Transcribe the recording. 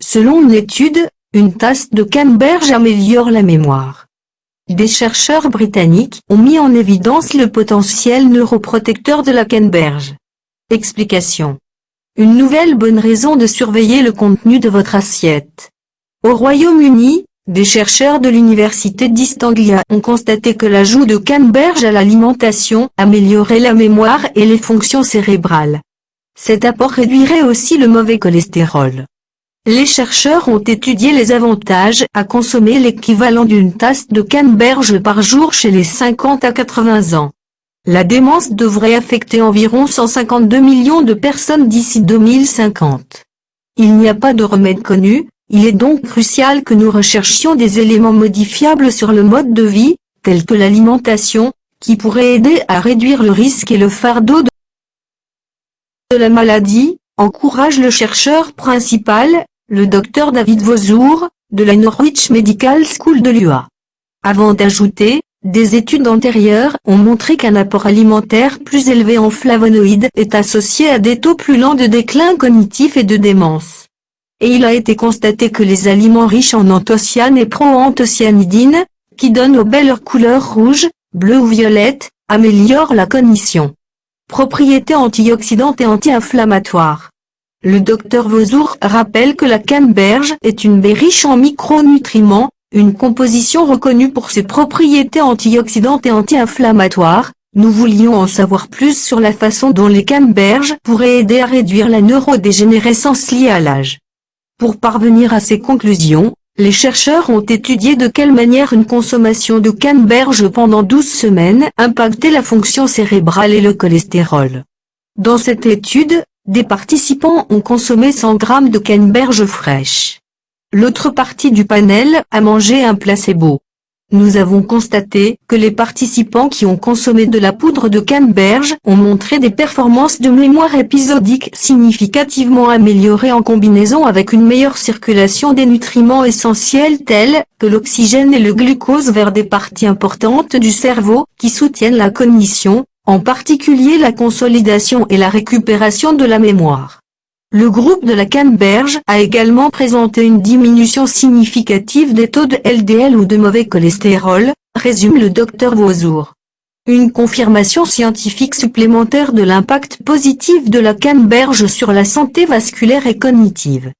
Selon une étude, une tasse de canneberge améliore la mémoire. Des chercheurs britanniques ont mis en évidence le potentiel neuroprotecteur de la canneberge. Explication. Une nouvelle bonne raison de surveiller le contenu de votre assiette. Au Royaume-Uni, des chercheurs de l'université d'East Anglia ont constaté que l'ajout de canneberge à l'alimentation améliorait la mémoire et les fonctions cérébrales. Cet apport réduirait aussi le mauvais cholestérol. Les chercheurs ont étudié les avantages à consommer l'équivalent d'une tasse de canneberge par jour chez les 50 à 80 ans. La démence devrait affecter environ 152 millions de personnes d'ici 2050. Il n'y a pas de remède connu, il est donc crucial que nous recherchions des éléments modifiables sur le mode de vie, tels que l'alimentation, qui pourraient aider à réduire le risque et le fardeau de la maladie, encourage le chercheur principal, le docteur David Vauzour, de la Norwich Medical School de l'UA. Avant d'ajouter, des études antérieures ont montré qu'un apport alimentaire plus élevé en flavonoïdes est associé à des taux plus lents de déclin cognitif et de démence et il a été constaté que les aliments riches en anthocyanes et proanthocyanidines, qui donnent aux belles couleurs rouge, bleu ou violette, améliorent la cognition. Propriétés antioxydantes et anti-inflammatoires. Le docteur Vauzour rappelle que la canneberge est une baie riche en micronutriments, une composition reconnue pour ses propriétés antioxydantes et anti-inflammatoires. Nous voulions en savoir plus sur la façon dont les canneberges pourraient aider à réduire la neurodégénérescence liée à l'âge. Pour parvenir à ces conclusions, les chercheurs ont étudié de quelle manière une consommation de canneberge pendant 12 semaines impactait la fonction cérébrale et le cholestérol. Dans cette étude, des participants ont consommé 100 g de canneberge fraîche. L'autre partie du panel a mangé un placebo. Nous avons constaté que les participants qui ont consommé de la poudre de canneberge ont montré des performances de mémoire épisodique significativement améliorées en combinaison avec une meilleure circulation des nutriments essentiels tels que l'oxygène et le glucose vers des parties importantes du cerveau qui soutiennent la cognition, en particulier la consolidation et la récupération de la mémoire. Le groupe de la Canneberge a également présenté une diminution significative des taux de LDL ou de mauvais cholestérol, résume le Dr Vauzour. Une confirmation scientifique supplémentaire de l'impact positif de la Canneberge sur la santé vasculaire et cognitive.